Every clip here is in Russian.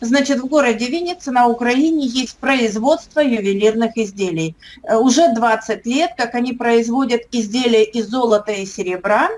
Значит, в городе Винница на Украине есть производство ювелирных изделий. Э, уже 20 лет, как они производят изделия из золота и серебра,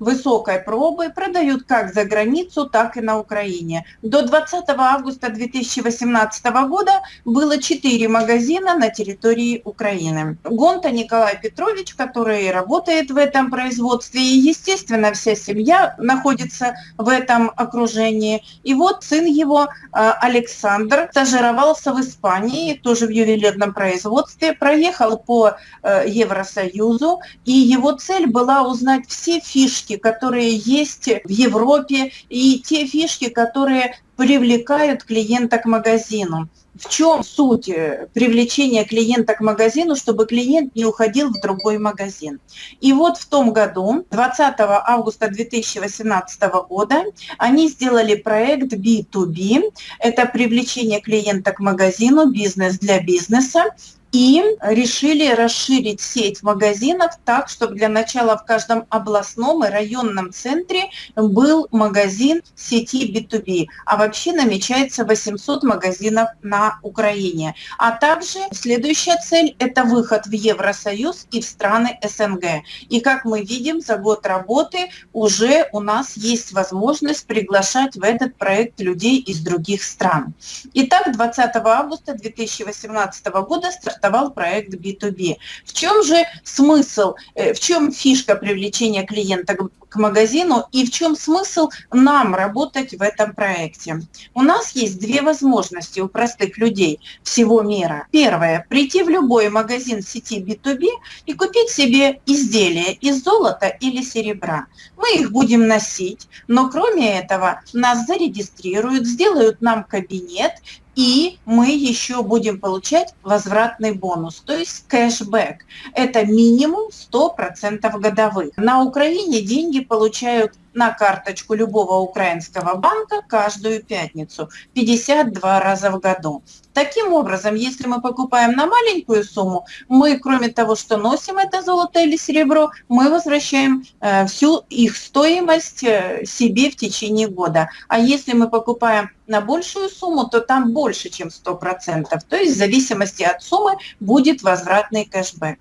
высокой пробы продают как за границу, так и на Украине. До 20 августа 2018 года было 4 магазина на территории Украины. Гонта Николай Петрович, который работает в этом производстве, и, естественно, вся семья находится в этом окружении. И вот сын его, а, Александр, стажировался в Испании, тоже в ювелирном производстве, проехал по э, Евросоюзу, и его цель была узнать все фишки фишки, которые есть в Европе, и те фишки, которые привлекают клиента к магазину. В чем суть э, привлечения клиента к магазину, чтобы клиент не уходил в другой магазин? И вот в том году, 20 августа 2018 года, они сделали проект B2B. Это привлечение клиента к магазину, бизнес для бизнеса и решили расширить сеть магазинов так, чтобы для начала в каждом областном и районном центре был магазин сети B2B. А вообще намечается 800 магазинов на Украине. А также следующая цель – это выход в Евросоюз и в страны СНГ. И как мы видим, за год работы уже у нас есть возможность приглашать в этот проект людей из других стран. Итак, 20 августа 2018 года стартовали стартовал проект B2B. В чем же смысл, э, в чем фишка привлечения клиента к магазину и в чем смысл нам работать в этом проекте? У нас есть две возможности у простых людей всего мира. Первое – прийти в любой магазин сети B2B и купить себе изделия из золота или серебра. Мы их будем носить, но кроме этого нас зарегистрируют, сделают нам кабинет, и мы еще будем получать возвратный бонус, то есть кэшбэк. Это минимум 100% годовых. На Украине деньги получают на карточку любого украинского банка каждую пятницу, 52 раза в году. Таким образом, если мы покупаем на маленькую сумму, мы, кроме того, что носим это золото или серебро, мы возвращаем э, всю их стоимость э, себе в течение года. А если мы покупаем на большую сумму, то там больше, чем 100%. То есть в зависимости от суммы будет возвратный кэшбэк.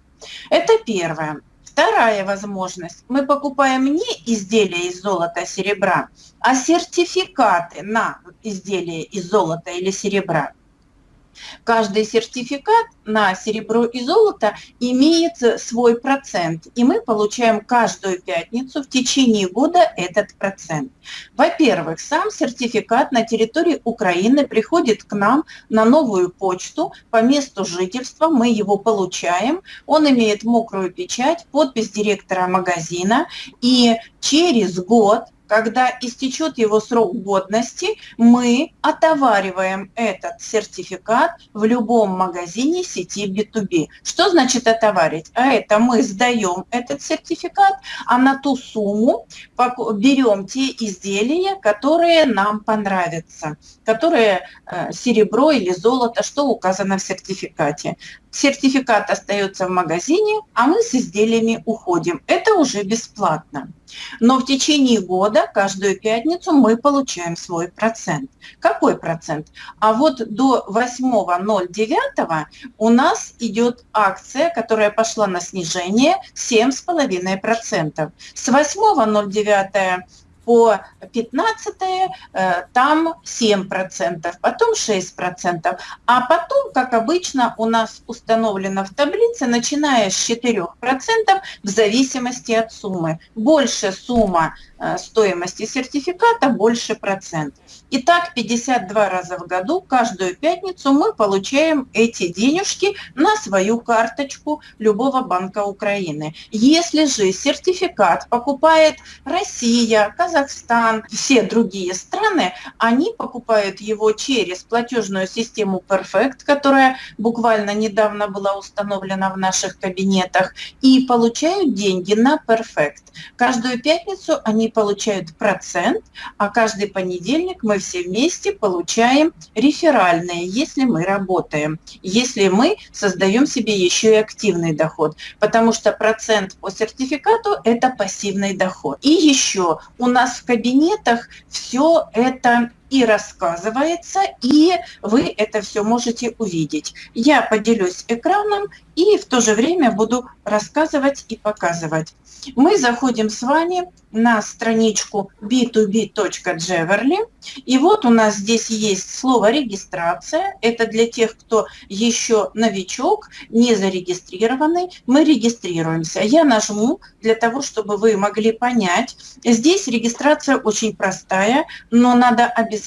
Это первое. Вторая возможность. Мы покупаем не изделия из золота, серебра, а сертификаты на изделия из золота или серебра. Каждый сертификат на серебро и золото имеет свой процент, и мы получаем каждую пятницу в течение года этот процент. Во-первых, сам сертификат на территории Украины приходит к нам на новую почту. По месту жительства, мы его получаем, он имеет мокрую печать, подпись директора магазина, и через год когда истечет его срок годности, мы отовариваем этот сертификат в любом магазине сети B2B. Что значит отоварить? А это мы сдаем этот сертификат, а на ту сумму берем те изделия, которые нам понравятся, которые э, серебро или золото, что указано в сертификате. Сертификат остается в магазине, а мы с изделиями уходим. Это уже бесплатно. Но в течение года, каждую пятницу, мы получаем свой процент. Какой процент? А вот до 8.09 у нас идет акция, которая пошла на снижение 7,5%. С 8.09 по 15 э, там 7%, потом 6%, а потом, как обычно, у нас установлено в таблице, начиная с 4% в зависимости от суммы. Больше сумма стоимости сертификата, больше процент. Итак, 52 раза в году, каждую пятницу мы получаем эти денежки на свою карточку любого банка Украины. Если же сертификат покупает Россия, Казахстан, все другие страны, они покупают его через платежную систему Perfect, которая буквально недавно была установлена в наших кабинетах, и получают деньги на Perfect. Каждую пятницу они получают процент, а каждый понедельник мы все вместе получаем реферальные, если мы работаем, если мы создаем себе еще и активный доход, потому что процент по сертификату – это пассивный доход. И еще у нас в кабинетах все это и рассказывается, и вы это все можете увидеть. Я поделюсь экраном и в то же время буду рассказывать и показывать. Мы заходим с вами на страничку b2b.jeverly. И вот у нас здесь есть слово «регистрация». Это для тех, кто еще новичок, не зарегистрированный. Мы регистрируемся. Я нажму для того, чтобы вы могли понять. Здесь регистрация очень простая, но надо обязательно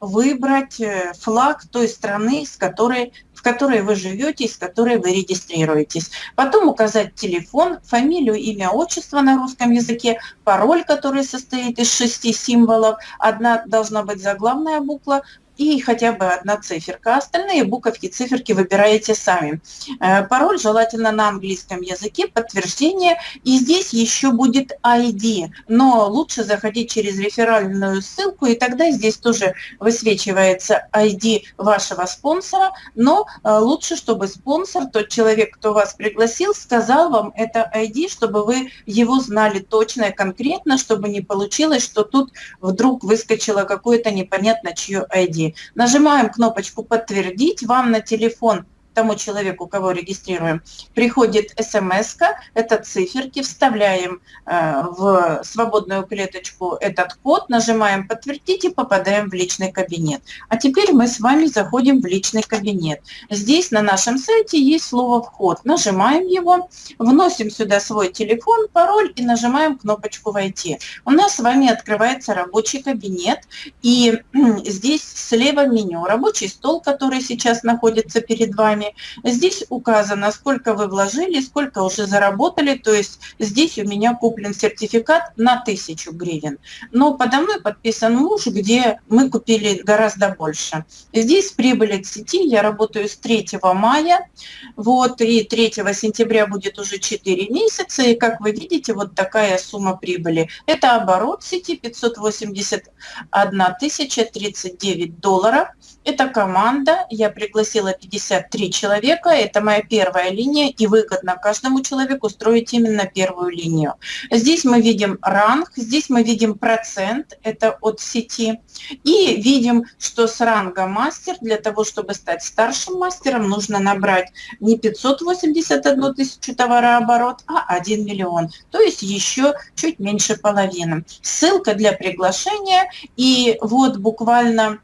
выбрать э, флаг той страны, с которой в которой вы живете, с которой вы регистрируетесь. Потом указать телефон, фамилию, имя, отчество на русском языке, пароль, который состоит из шести символов. Одна должна быть заглавная буква, и хотя бы одна циферка. Остальные буковки, циферки выбираете сами. Э, пароль желательно на английском языке, подтверждение. И здесь еще будет ID, но лучше заходить через реферальную ссылку, и тогда здесь тоже высвечивается ID вашего спонсора, но э, лучше, чтобы спонсор, тот человек, кто вас пригласил, сказал вам это ID, чтобы вы его знали точно и конкретно, чтобы не получилось, что тут вдруг выскочило какое-то непонятно чье ID. Нажимаем кнопочку «Подтвердить». Вам на телефон тому человеку, кого регистрируем, приходит смс это циферки, вставляем э, в свободную клеточку этот код, нажимаем «Подтвердить» и попадаем в личный кабинет. А теперь мы с вами заходим в личный кабинет. Здесь на нашем сайте есть слово «Вход». Нажимаем его, вносим сюда свой телефон, пароль и нажимаем кнопочку «Войти». У нас с вами открывается рабочий кабинет, и здесь слева меню «Рабочий стол», который сейчас находится перед вами, Здесь указано, сколько вы вложили, сколько уже заработали, то есть здесь у меня куплен сертификат на 1000 гривен. Но подо мной подписан муж, где мы купили гораздо больше. Здесь прибыль от сети, я работаю с 3 мая, вот, и 3 сентября будет уже 4 месяца, и как вы видите, вот такая сумма прибыли. Это оборот сети 581 тысяча 39 долларов. Это команда, я пригласила 53 человека, это моя первая линия, и выгодно каждому человеку строить именно первую линию. Здесь мы видим ранг, здесь мы видим процент, это от сети, и видим, что с ранга мастер, для того, чтобы стать старшим мастером, нужно набрать не 581 тысячу товарооборот, а 1 миллион, то есть еще чуть меньше половины. Ссылка для приглашения, и вот буквально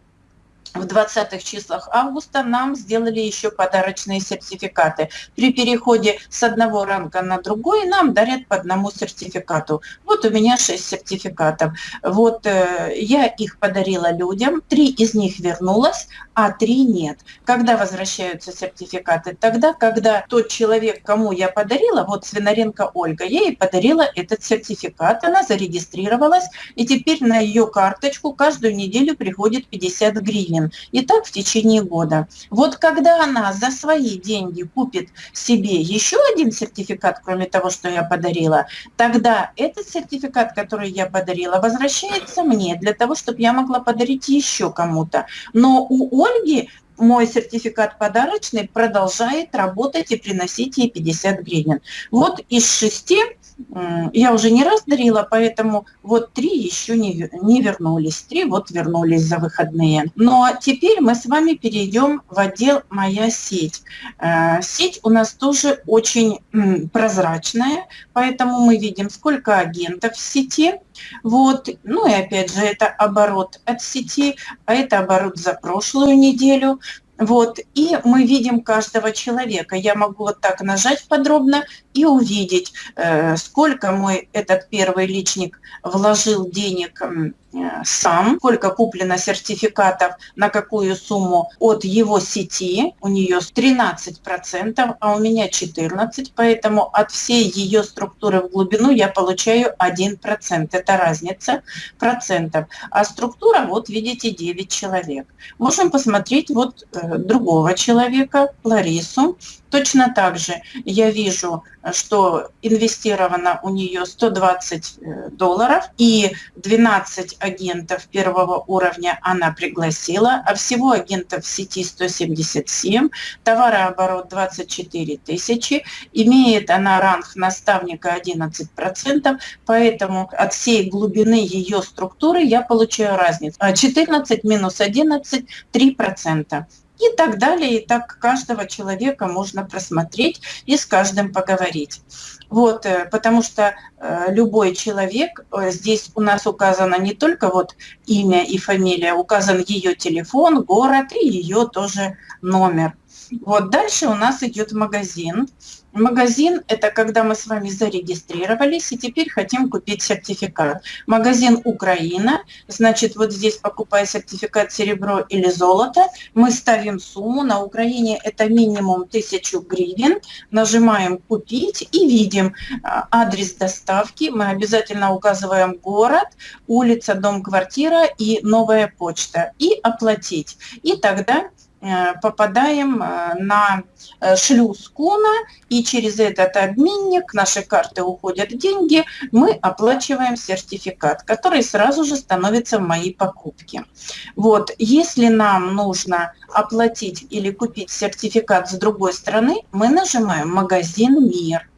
в 20-х числах августа нам сделали еще подарочные сертификаты. При переходе с одного ранга на другой нам дарят по одному сертификату. Вот у меня 6 сертификатов. Вот э, я их подарила людям, три из них вернулось, а три нет. Когда возвращаются сертификаты? Тогда, когда тот человек, кому я подарила, вот Свинаренко Ольга, я ей подарила этот сертификат, она зарегистрировалась, и теперь на ее карточку каждую неделю приходит 50 гривен. И так в течение года. Вот когда она за свои деньги купит себе еще один сертификат, кроме того, что я подарила, тогда этот сертификат, который я подарила, возвращается мне для того, чтобы я могла подарить еще кому-то. Но у Ольги мой сертификат подарочный продолжает работать и приносить ей 50 гривен. Вот из шести я уже не раз дарила, поэтому вот три еще не, не вернулись. Три вот вернулись за выходные. Но теперь мы с вами перейдем в отдел «Моя сеть». Э, сеть у нас тоже очень прозрачная, поэтому мы видим, сколько агентов в сети. Вот. Ну и опять же, это оборот от сети, а это оборот за прошлую неделю. Вот, и мы видим каждого человека. Я могу вот так нажать подробно и увидеть, э, сколько мой этот первый личник вложил денег сам, сколько куплено сертификатов, на какую сумму от его сети. У нее 13%, а у меня 14%, поэтому от всей ее структуры в глубину я получаю 1%. Это разница процентов. А структура, вот видите, 9 человек. Можем посмотреть вот э, другого человека, Ларису. Точно так же я вижу, что инвестировано у нее 120 э, долларов и 12 агентов первого уровня она пригласила, а всего агентов в сети 177, товарооборот 24 тысячи, имеет она ранг наставника 11%, поэтому от всей глубины ее структуры я получаю разницу. 14 минус 11 – 3% и так далее. И так каждого человека можно просмотреть и с каждым поговорить. Вот, э, потому что э, любой человек, э, здесь у нас указано не только вот имя и фамилия, указан ее телефон, город и ее тоже номер. Вот дальше у нас идет магазин. Магазин – это когда мы с вами зарегистрировались и теперь хотим купить сертификат. Магазин «Украина», значит, вот здесь, покупая сертификат серебро или золото, мы ставим сумму. На Украине это минимум 1000 гривен. Нажимаем «Купить» и видим а, адрес доставки. Мы обязательно указываем город, улица, дом, квартира и новая почта. И «Оплатить». И тогда попадаем э, на э, шлюз Куна, и через этот обменник наши карты уходят деньги, мы оплачиваем сертификат, который сразу же становится в моей покупке. Вот, если нам нужно оплатить или купить сертификат с другой стороны, мы нажимаем «Магазин Мир».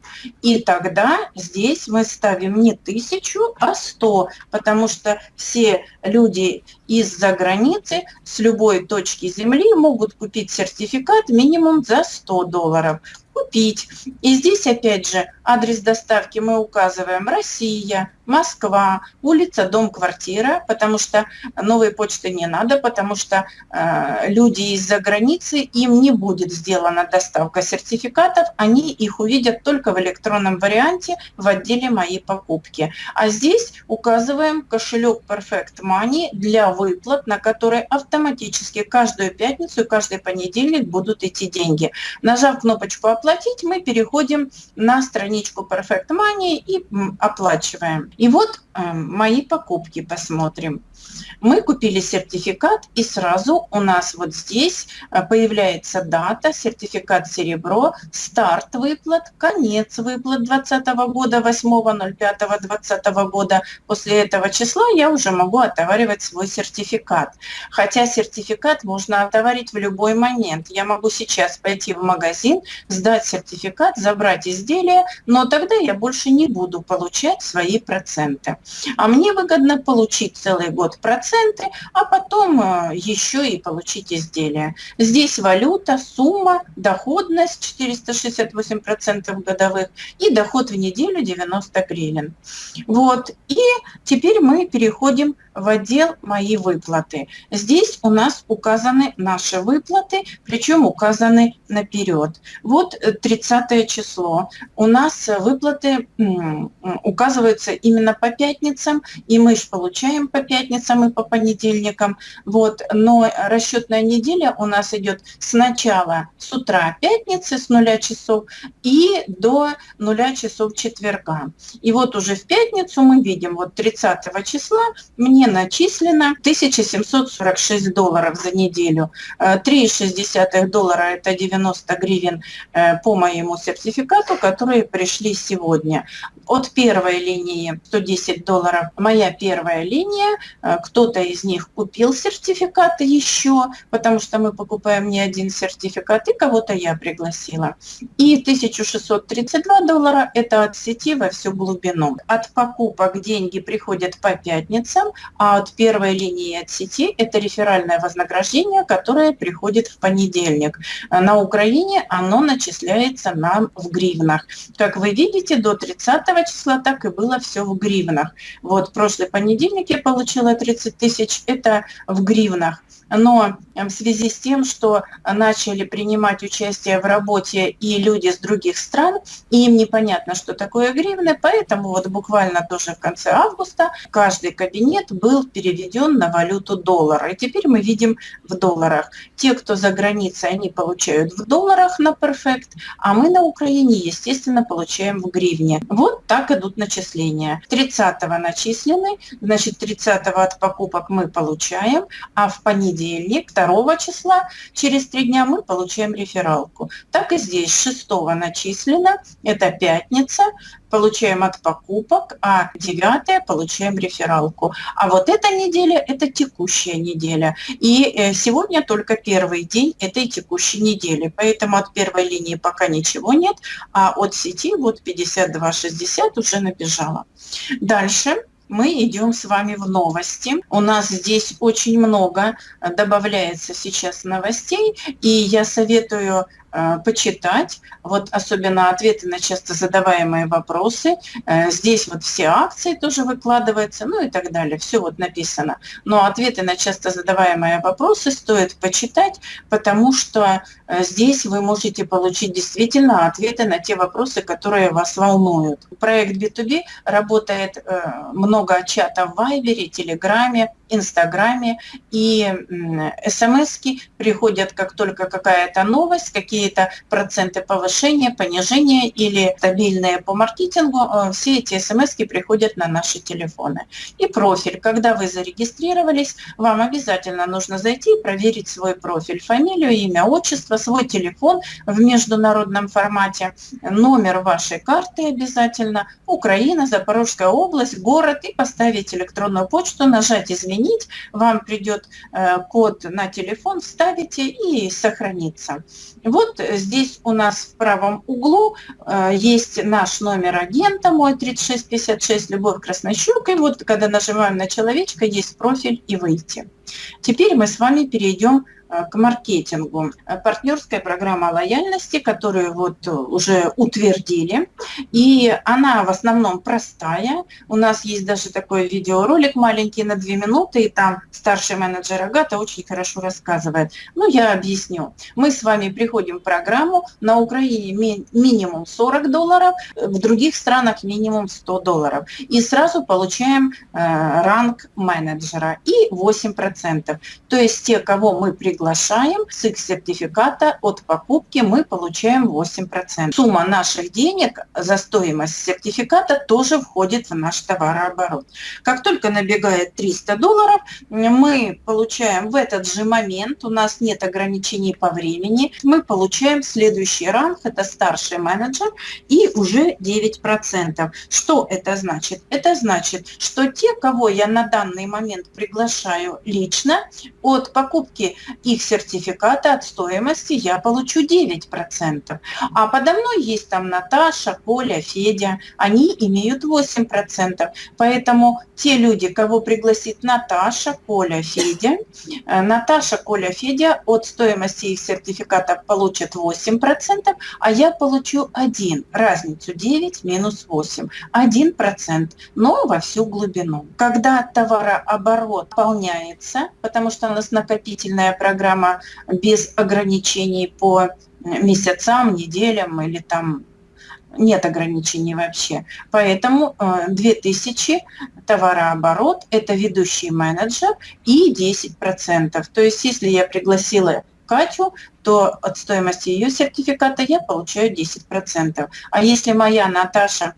И тогда здесь мы ставим не тысячу, а сто, потому что все люди из-за границы с любой точки земли могут купить сертификат минимум за 100 долларов купить. И здесь опять же адрес доставки мы указываем Россия, Москва, улица, дом, квартира, потому что новой почты не надо, потому что э, люди из-за границы, им не будет сделана доставка сертификатов, они их увидят только в электронном варианте в отделе «Мои покупки». А здесь указываем кошелек Perfect Money для выплат, на который автоматически каждую пятницу и каждый понедельник будут идти деньги. Нажав кнопочку «Оплатить», мы переходим на страничку Perfect Money и оплачиваем. И вот э, мои покупки посмотрим. Мы купили сертификат, и сразу у нас вот здесь э, появляется дата, сертификат серебро, старт выплат, конец выплат 2020 года, 8.05.2020 года. После этого числа я уже могу отоваривать свой сертификат. Хотя сертификат можно отоварить в любой момент. Я могу сейчас пойти в магазин, сдать сертификат, забрать изделие, но тогда я больше не буду получать свои проценты. А мне выгодно получить целый год проценты, а потом э, еще и получить изделие. Здесь валюта, сумма, доходность 468% годовых и доход в неделю 90 гривен. Вот. И теперь мы переходим в отдел «Мои выплаты». Здесь у нас указаны наши выплаты, причем указаны наперед. Вот 30 число. У нас выплаты указываются именно по пятницам, и мы же получаем по пятницам и по понедельникам. Вот. Но расчетная неделя у нас идет сначала с утра пятницы с нуля часов и до нуля часов четверга. И вот уже в пятницу мы видим, вот 30 числа мне начислено 1746 долларов за неделю. 3,6 э, доллара – это 90 гривен э, по моему сертификату, которые пришли сегодня. От первой линии 110 долларов моя первая линия. Э, кто-то из них купил сертификаты еще, потому что мы покупаем не один сертификат, и кого-то я пригласила. И 1632 доллара – это от сети во всю глубину. От покупок деньги приходят по пятницам, а от первой линии от сети это реферальное вознаграждение, которое приходит в понедельник. На Украине оно начисляется нам в гривнах. Как вы видите, до 30 числа так и было все в гривнах. Вот прошлый понедельник я получила 30 тысяч, это в гривнах но в связи с тем, что начали принимать участие в работе и люди с других стран, и им непонятно, что такое гривны, поэтому вот буквально тоже в конце августа каждый кабинет был переведен на валюту доллара. И теперь мы видим в долларах. Те, кто за границей, они получают в долларах на Perfect, а мы на Украине, естественно, получаем в гривне. Вот так идут начисления. 30 начислены, значит 30 от покупок мы получаем, а в понедельник понедельник, 2 числа, через три дня мы получаем рефералку. Так и здесь 6 начислено, это пятница, получаем от покупок, а 9 получаем рефералку. А вот эта неделя – это текущая неделя. И э, сегодня только первый день этой текущей недели. Поэтому от первой линии пока ничего нет, а от сети вот 52,60 уже набежала. Дальше мы идем с вами в новости. У нас здесь очень много добавляется сейчас новостей, и я советую почитать, вот особенно ответы на часто задаваемые вопросы. Э, здесь вот все акции тоже выкладываются, ну и так далее, все вот написано. Но ответы на часто задаваемые вопросы стоит почитать, потому что э, здесь вы можете получить действительно ответы на те вопросы, которые вас волнуют. Проект B2B работает много чатов в Вайбере, Телеграме, Инстаграме, и смс приходят, как только какая-то новость, какие-то проценты повышения, понижения или стабильные по маркетингу, э, все эти смс приходят на наши телефоны. И профиль. Когда вы зарегистрировались, вам обязательно нужно зайти и проверить свой профиль, фамилию, имя, отчество, свой телефон в международном формате, номер вашей карты обязательно, Украина, Запорожская область, город, и поставить электронную почту, нажать «Изменить изменить, вам придет э, код на телефон, вставите и сохранится. Вот здесь у нас в правом углу э, есть наш номер агента, мой 3656, Любовь Краснощук, и вот когда нажимаем на человечка, есть профиль и выйти. Теперь мы с вами перейдем Э, к маркетингу. Э, партнерская программа лояльности, которую вот э, уже утвердили, и она в основном простая. У нас есть даже такой видеоролик маленький на две минуты, и там старший менеджер Агата очень хорошо рассказывает. Ну, я объясню. Мы с вами приходим в программу, на Украине ми минимум 40 долларов, в других странах минимум 100 долларов. И сразу получаем э, ранг менеджера и 8%. То есть те, кого мы приглашаем, приглашаем, с их сертификата от покупки мы получаем 8%. Сумма наших денег за стоимость сертификата тоже входит в наш товарооборот. Как только набегает 300 долларов, мы получаем в этот же момент, у нас нет ограничений по времени, мы получаем следующий ранг, это старший менеджер, и уже 9%. Что это значит? Это значит, что те, кого я на данный момент приглашаю лично, от покупки их сертификата от стоимости я получу 9%. А подо мной есть там Наташа, Коля, Федя, они имеют 8%. Поэтому те люди, кого пригласит Наташа, Коля, Федя, э, Наташа, Коля, Федя от стоимости их сертификата получат 8%, а я получу 1, разницу 9 минус 8, 1%, но во всю глубину. Когда товарооборот пополняется, потому что у нас накопительная программа без ограничений по месяцам, неделям или там нет ограничений вообще. Поэтому 2000 э, товарооборот – это ведущий менеджер и 10%. То есть если я пригласила Катю, то от стоимости ее сертификата я получаю 10%. А если моя Наташа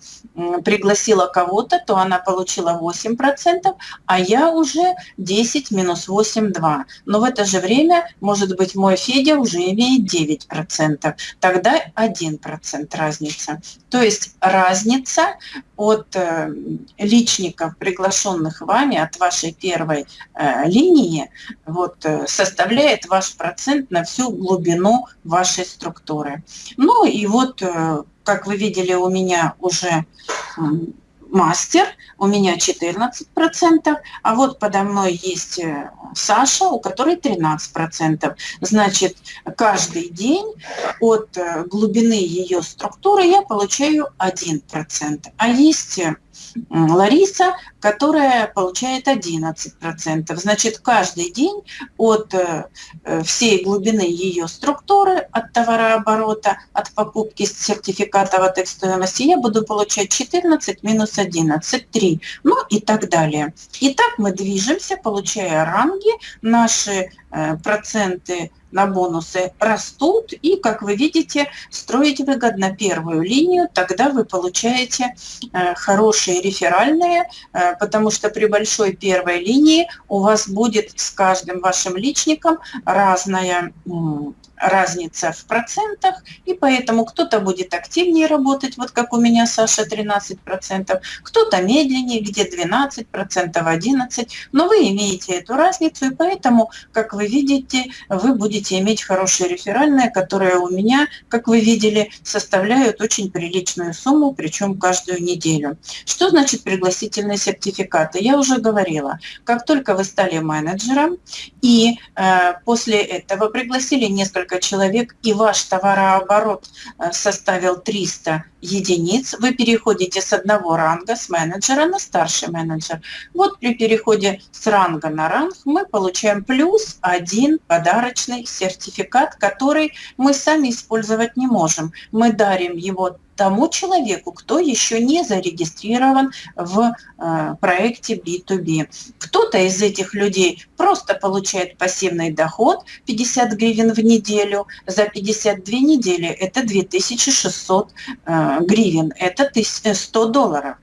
пригласила кого-то, то она получила 8%, а я уже 10 минус 8 – 2. Но в это же время, может быть, мой Федя уже имеет 9%. Тогда 1% разница. То есть разница от э, личников, приглашенных вами, от вашей первой э, линии, вот, э, составляет ваш процент на всю глубину глубину вашей структуры. Ну и вот, э, как вы видели, у меня уже мастер, у меня 14%, а вот подо мной есть э, Саша, у которой 13%. Значит, каждый день от э, глубины ее структуры я получаю 1%. А есть Лариса, которая получает 11%. Значит, каждый день от э, э, всей глубины ее структуры, от товарооборота, от покупки сертификатов от их стоимости, я буду получать 14 минус 11, 3, ну и так далее. И так мы движемся, получая ранги, наши проценты на бонусы растут, и, как вы видите, строить выгодно первую линию, тогда вы получаете э, хорошие реферальные, э, потому что при большой первой линии у вас будет с каждым вашим личником разная разница в процентах, и поэтому кто-то будет активнее работать, вот как у меня Саша 13%, кто-то медленнее, где 12%, 11%, но вы имеете эту разницу, и поэтому, как вы видите, вы будете иметь хорошие реферальные, которые у меня, как вы видели, составляют очень приличную сумму, причем каждую неделю. Что значит пригласительные сертификаты? Я уже говорила, как только вы стали менеджером и э, после этого пригласили несколько несколько человек и ваш товарооборот э, составил 300 единиц, вы переходите с одного ранга, с менеджера на старший менеджер. Вот при переходе с ранга на ранг мы получаем плюс один подарочный сертификат, который мы сами использовать не можем. Мы дарим его тому человеку, кто еще не зарегистрирован в э, проекте B2B. Кто-то из этих людей просто получает пассивный доход 50 гривен в неделю, за 52 недели это 2600 э, гривен, это 100 долларов.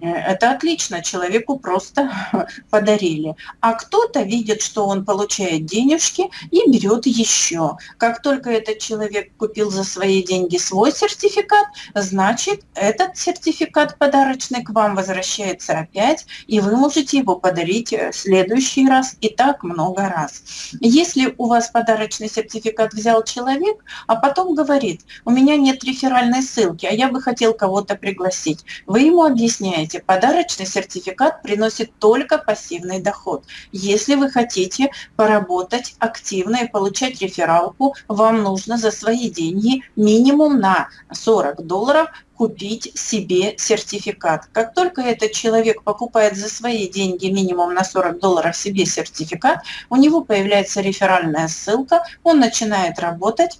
Э, это отлично, человеку просто подарили. А кто-то видит, что он получает денежки и берет еще. Как только этот человек купил за свои деньги свой сертификат, значит, этот сертификат подарочный к вам возвращается опять, и вы можете его подарить в следующий раз и так много раз. Если у вас подарочный сертификат взял человек, а потом говорит, у меня нет реферальной ссылки, а я бы хотел кого-то пригласить, вы ему объясняете, подарочный сертификат приносит только пассивный доход. Если вы хотите поработать активно и получать рефералку, вам нужно за свои деньги минимум на 40 долларов купить себе сертификат. Как только этот человек покупает за свои деньги минимум на 40 долларов себе сертификат, у него появляется реферальная ссылка, он начинает работать,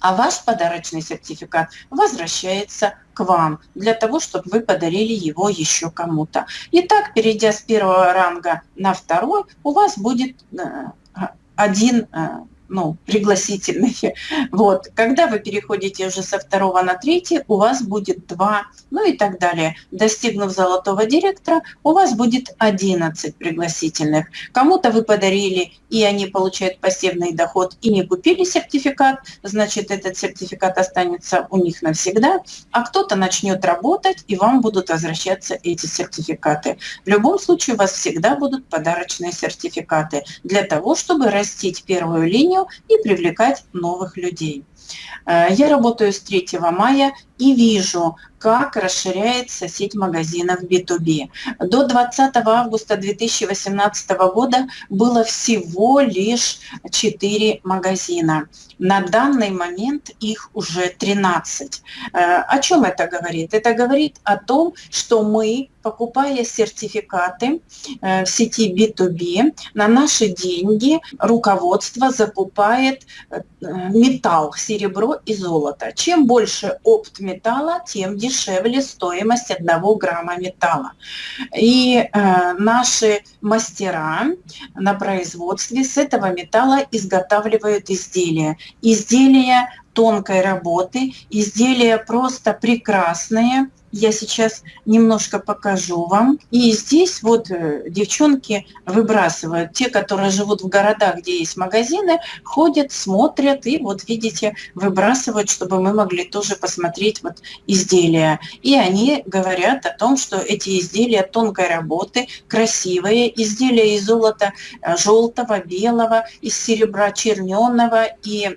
а ваш подарочный сертификат возвращается к вам для того, чтобы вы подарили его еще кому-то. Итак, перейдя с первого ранга на второй, у вас будет э, один э, ну, пригласительные. Вот. Когда вы переходите уже со второго на третий, у вас будет два, ну и так далее. Достигнув золотого директора, у вас будет 11 пригласительных. Кому-то вы подарили, и они получают пассивный доход, и не купили сертификат, значит, этот сертификат останется у них навсегда, а кто-то начнет работать, и вам будут возвращаться эти сертификаты. В любом случае, у вас всегда будут подарочные сертификаты для того, чтобы растить первую линию и привлекать новых людей. Э, я работаю с 3 мая и вижу, как расширяется сеть магазинов B2B. До 20 августа 2018 года было всего лишь 4 магазина. На данный момент их уже 13. Э, о чем это говорит? Это говорит о том, что мы, покупая сертификаты э, в сети B2B, на наши деньги руководство закупает металл, серебро и золото. Чем больше опт металла, тем дешевле стоимость одного грамма металла. И э, наши мастера на производстве с этого металла изготавливают изделия. Изделия тонкой работы, изделия просто прекрасные, я сейчас немножко покажу вам. И здесь вот э, девчонки выбрасывают. Те, которые живут в городах, где есть магазины, ходят, смотрят и вот видите, выбрасывают, чтобы мы могли тоже посмотреть вот изделия. И они говорят о том, что эти изделия тонкой работы, красивые, изделия из золота э, желтого, белого, из серебра черненого и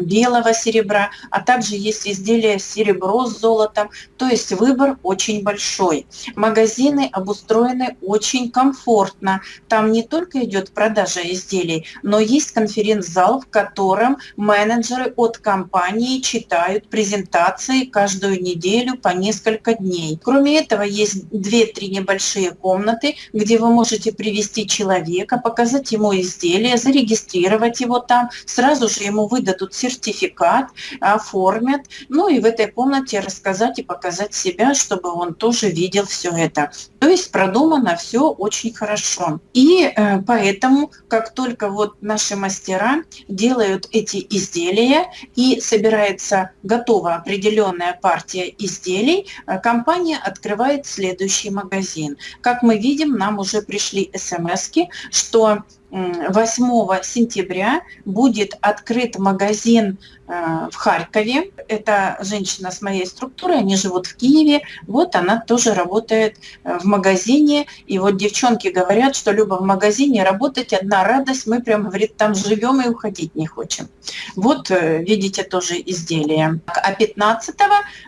белого серебра, а также есть изделия серебро с золотом. То есть вы выбор очень большой. Магазины обустроены очень комфортно. Там не только идет продажа изделий, но есть конференц-зал, в котором менеджеры от компании читают презентации каждую неделю по несколько дней. Кроме этого, есть 2-3 небольшие комнаты, где вы можете привести человека, показать ему изделие, зарегистрировать его там, сразу же ему выдадут сертификат, оформят, ну и в этой комнате рассказать и показать себя себя, чтобы он тоже видел все это. То есть продумано все очень хорошо. И э, поэтому, как только вот наши мастера делают эти изделия и собирается готова определенная партия изделий, э, компания открывает следующий магазин. Как мы видим, нам уже пришли смс что 8 сентября будет открыт магазин э, в Харькове. Это женщина с моей структуры, они живут в Киеве. Вот она тоже работает э, в магазине. И вот девчонки говорят, что Люба в магазине работать одна радость. Мы прям, говорит, там живем и уходить не хотим. Вот э, видите тоже изделие. А 15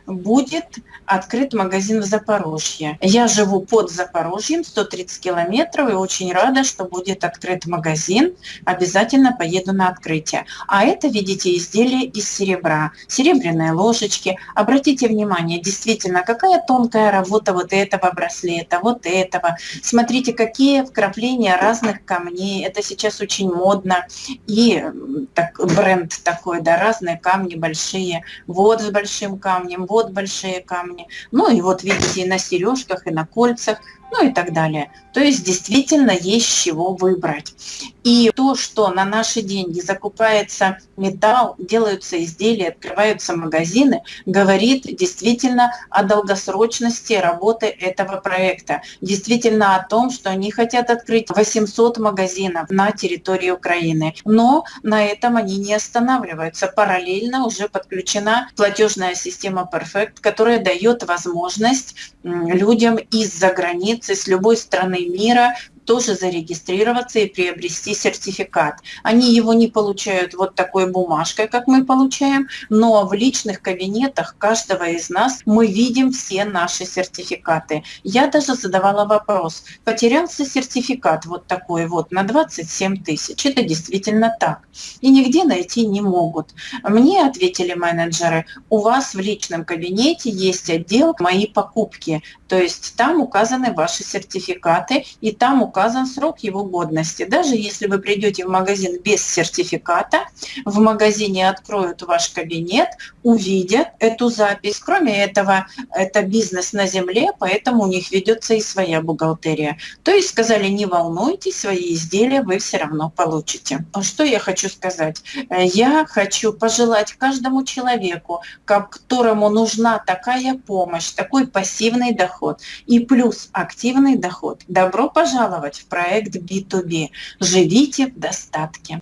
будет открыт магазин в Запорожье. Я живу под Запорожьем, 130 километров, и очень рада, что будет открыт магазин. Обязательно поеду на открытие. А это, видите, изделие из серебра. Серебряные ложечки. Обратите внимание, действительно, какая тонкая работа вот этого браслета, вот этого. Смотрите, какие вкрапления разных камней. Это сейчас очень модно. И так, бренд такой, да, разные камни большие. Вот с большим камнем, вот большие камни. Ну и вот видите, и на сережках, и на кольцах ну и так далее. То есть действительно есть чего выбрать. И то, что на наши деньги закупается металл, делаются изделия, открываются магазины, говорит действительно о долгосрочности работы этого проекта. Действительно о том, что они хотят открыть 800 магазинов на территории Украины. Но на этом они не останавливаются. Параллельно уже подключена платежная система Perfect, которая дает возможность людям из-за границы границы с любой страны мира тоже зарегистрироваться и приобрести сертификат. Они его не получают вот такой бумажкой, как мы получаем, но в личных кабинетах каждого из нас мы видим все наши сертификаты. Я даже задавала вопрос, потерялся сертификат вот такой вот на 27 тысяч. Это действительно так. И нигде найти не могут. Мне ответили менеджеры, у вас в личном кабинете есть отдел «Мои покупки», то есть там указаны ваши сертификаты и там указан срок его годности. Даже если вы придете в магазин без сертификата, в магазине откроют ваш кабинет, увидят эту запись. Кроме этого, это бизнес на земле, поэтому у них ведется и своя бухгалтерия. То есть сказали, не волнуйтесь, свои изделия вы все равно получите. Что я хочу сказать? Я хочу пожелать каждому человеку, которому нужна такая помощь, такой пассивный доход и плюс активный доход. Добро пожаловать в проект B2B. Живите в достатке.